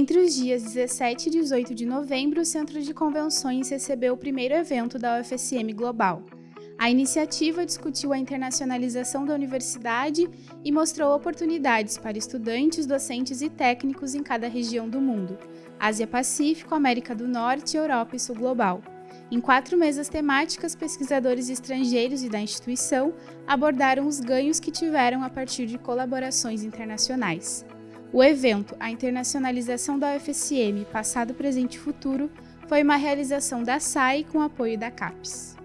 Entre os dias 17 e 18 de novembro, o Centro de Convenções recebeu o primeiro evento da UFSM Global. A iniciativa discutiu a internacionalização da universidade e mostrou oportunidades para estudantes, docentes e técnicos em cada região do mundo, Ásia-Pacífico, América do Norte, Europa e Sul Global. Em quatro mesas temáticas, pesquisadores estrangeiros e da instituição abordaram os ganhos que tiveram a partir de colaborações internacionais. O evento A Internacionalização da UFSM Passado, Presente e Futuro foi uma realização da SAI com apoio da CAPES.